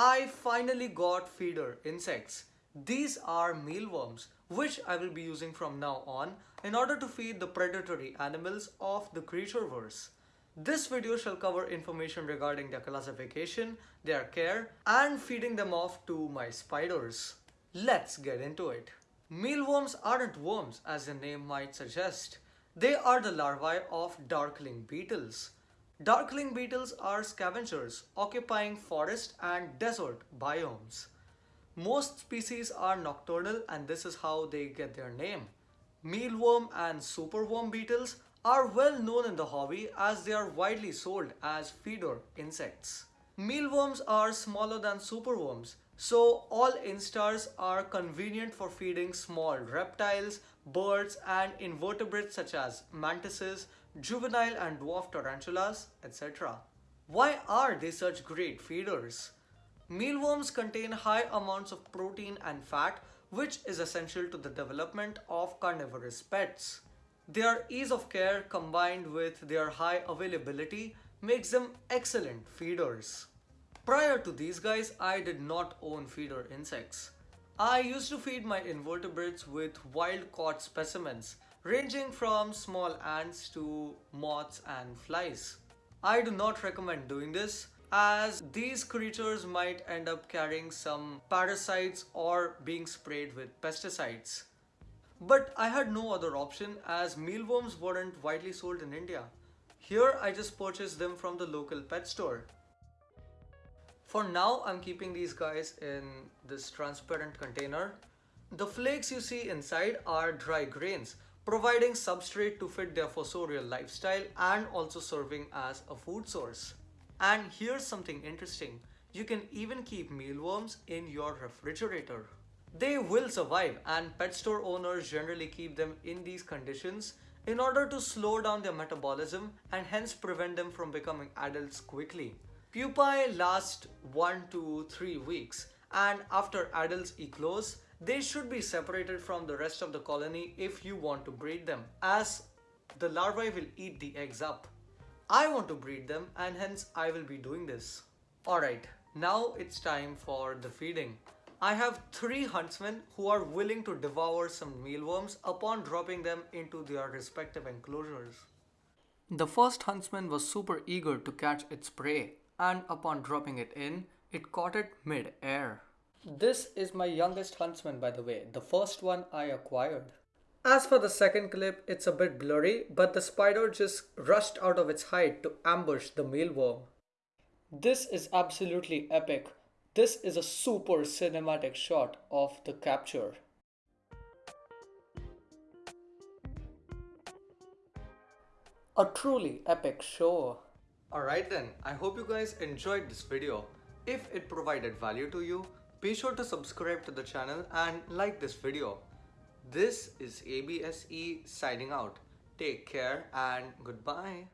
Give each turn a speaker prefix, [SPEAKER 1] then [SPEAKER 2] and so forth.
[SPEAKER 1] I finally got feeder insects. These are mealworms, which I will be using from now on in order to feed the predatory animals of the creatureverse. This video shall cover information regarding their classification, their care, and feeding them off to my spiders. Let's get into it. Mealworms aren't worms as the name might suggest. They are the larvae of darkling beetles. Darkling beetles are scavengers occupying forest and desert biomes. Most species are nocturnal and this is how they get their name. Mealworm and superworm beetles are well known in the hobby as they are widely sold as feeder insects. Mealworms are smaller than superworms, so all instars are convenient for feeding small reptiles, birds and invertebrates such as mantises, juvenile and dwarf tarantulas, etc. Why are they such great feeders? Mealworms contain high amounts of protein and fat which is essential to the development of carnivorous pets. Their ease of care combined with their high availability makes them excellent feeders. Prior to these guys, I did not own feeder insects. I used to feed my invertebrates with wild caught specimens ranging from small ants to moths and flies. I do not recommend doing this as these creatures might end up carrying some parasites or being sprayed with pesticides. But I had no other option as mealworms weren't widely sold in India. Here I just purchased them from the local pet store. For now I'm keeping these guys in this transparent container. The flakes you see inside are dry grains providing substrate to fit their fossorial lifestyle and also serving as a food source. And here's something interesting. You can even keep mealworms in your refrigerator. They will survive and pet store owners generally keep them in these conditions in order to slow down their metabolism and hence prevent them from becoming adults quickly. Pupae last 1 to 3 weeks and after adults eclose, they should be separated from the rest of the colony if you want to breed them as the larvae will eat the eggs up. I want to breed them and hence I will be doing this. Alright, now it's time for the feeding. I have three huntsmen who are willing to devour some mealworms upon dropping them into their respective enclosures. The first huntsman was super eager to catch its prey and upon dropping it in, it caught it mid-air. This is my youngest huntsman by the way, the first one I acquired. As for the second clip, it's a bit blurry, but the spider just rushed out of its hide to ambush the mealworm. This is absolutely epic. This is a super cinematic shot of the capture. A truly epic show. Alright then, I hope you guys enjoyed this video. If it provided value to you, be sure to subscribe to the channel and like this video. This is ABSE signing out. Take care and goodbye.